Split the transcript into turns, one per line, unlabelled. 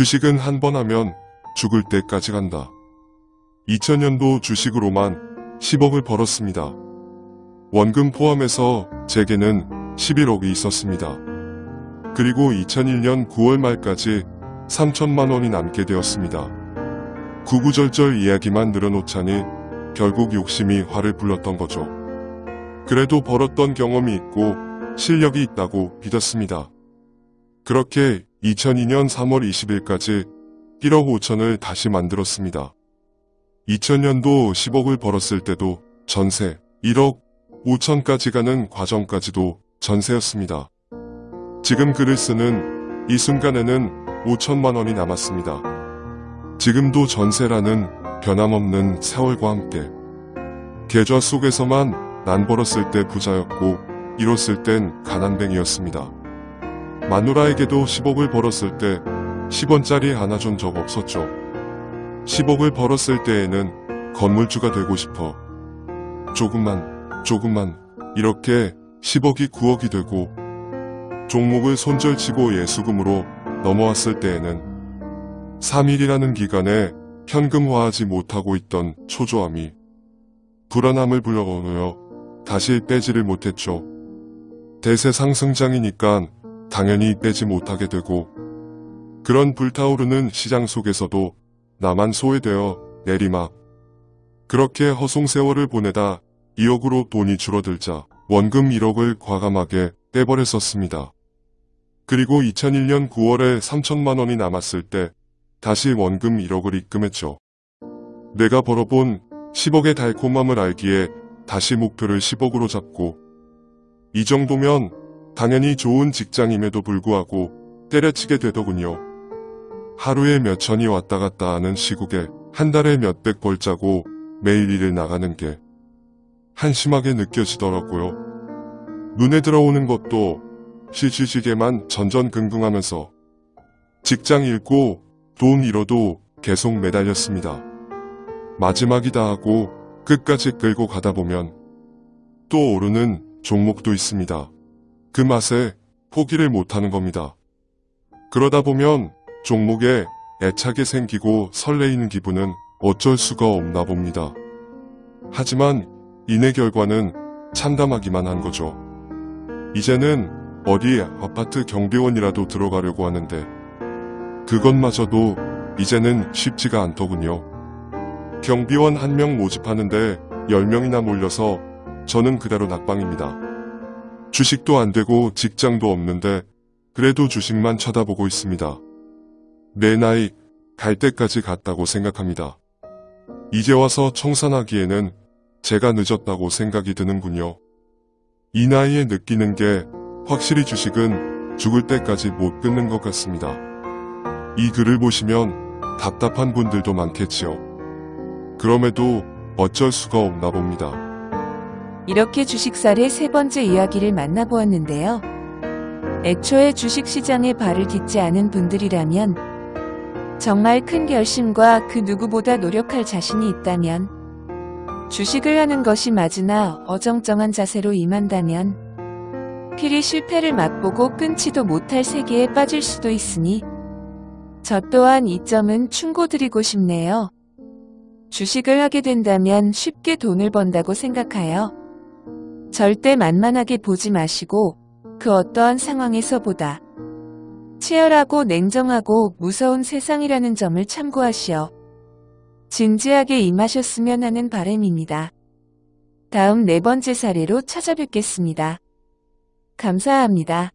주식은 한 번 하면 죽을 때까지 간다. 2000년도 주식으로만 10억을 벌었습니다. 원금 포함해서 제게는 11억이 있었습니다. 그리고 2001년 9월 말까지 3천만 원이 남게 되었습니다. 구구절절 이야기만 늘어놓자니 결국 욕심이 화를 불렀던 거죠. 그래도 벌었던 경험이 있고 실력이 있다고 믿었습니다. 그렇게 2002년 3월 20일까지 1억 5천을 다시 만들었습니다. 2000년도 10억을 벌었을 때도 전세 1억 5천까지 가는 과정까지도 전세였습니다. 지금 글을 쓰는 이 순간에는 5천만 원이 남았습니다. 지금도 전세라는 변함없는 세월과 함께 계좌 속에서만 난 벌었을 때 부자였고 잃었을 땐 가난뱅이였습니다. 마누라에게도 10억을 벌었을 때 10원짜리 하나 준 적 없었죠. 10억을 벌었을 때에는 건물주가 되고 싶어 조금만 조금만 이렇게 10억이 9억이 되고 종목을 손절치고 예수금으로 넘어왔을 때에는 3일이라는 기간에 현금화하지 못하고 있던 초조함이 불안함을 불러오며 다시 빼지를 못했죠. 대세 상승장이니까 당연히 빼지 못하게 되고 그런 불타오르는 시장 속에서도 나만 소외되어 내리막 그렇게 허송 세월을 보내다 2억으로 돈이 줄어들자 원금 1억을 과감하게 떼버렸었습니다. 그리고 2001년 9월에 3천만 원이 남았을 때 다시 원금 1억을 입금했죠. 내가 벌어본 10억의 달콤함을 알기에 다시 목표를 10억으로 잡고 이 정도면 당연히 좋은 직장임에도 불구하고 때려치게 되더군요. 하루에 몇 천이 왔다 갔다 하는 시국에 한 달에 몇백 벌자고 매일 일을 나가는 게 한심하게 느껴지더라고요. 눈에 들어오는 것도 시시지게만 전전긍긍하면서 직장 잃고 돈 잃어도 계속 매달렸습니다. 마지막이다 하고 끝까지 끌고 가다 보면 또 오르는 종목도 있습니다. 그 맛에 포기를 못하는 겁니다. 그러다 보면 종목에 애착이 생기고 설레이는 기분은 어쩔 수가 없나 봅니다. 하지만 이내 결과는 참담하기만 한 거죠. 이제는 어디 아파트 경비원이라도 들어가려고 하는데 그것마저도 이제는 쉽지가 않더군요. 경비원 한 명 모집하는데 10명이나 몰려서 저는 그대로 낙방입니다. 주식도 안 되고 직장도 없는데 그래도 주식만 쳐다보고 있습니다. 내 나이 갈 때까지 갔다고 생각합니다. 이제 와서 청산하기에는 제가 늦었다고 생각이 드는군요. 이 나이에 느끼는 게 확실히 주식은 죽을 때까지 못 끊는 것 같습니다. 이 글을 보시면 답답한 분들도 많겠지요. 그럼에도 어쩔 수가 없나 봅니다.
이렇게 주식살의 세 번째 이야기를 만나보았는데요. 애초에 주식시장에 발을 딛지 않은 분들이라면 정말 큰 결심과 그 누구보다 노력할 자신이 있다면 주식을 하는 것이 맞으나 어정쩡한 자세로 임한다면 필히 실패를 맛보고 끊지도 못할 세계에 빠질 수도 있으니 저 또한 이 점은 충고드리고 싶네요. 주식을 하게 된다면 쉽게 돈을 번다고 생각하여 절대 만만하게 보지 마시고 그 어떠한 상황에서보다 치열하고 냉정하고 무서운 세상이라는 점을 참고하시어 진지하게 임하셨으면 하는 바람입니다. 다음 네 번째 사례로 찾아뵙겠습니다. 감사합니다.